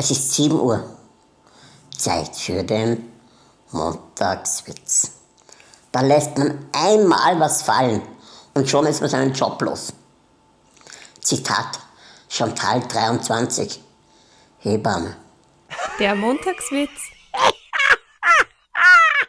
Es ist 7 Uhr. Zeit für den Montagswitz. Da lässt man einmal was fallen und schon ist man seinen Job los. Zitat Chantal 23, Hebamme. Der Montagswitz.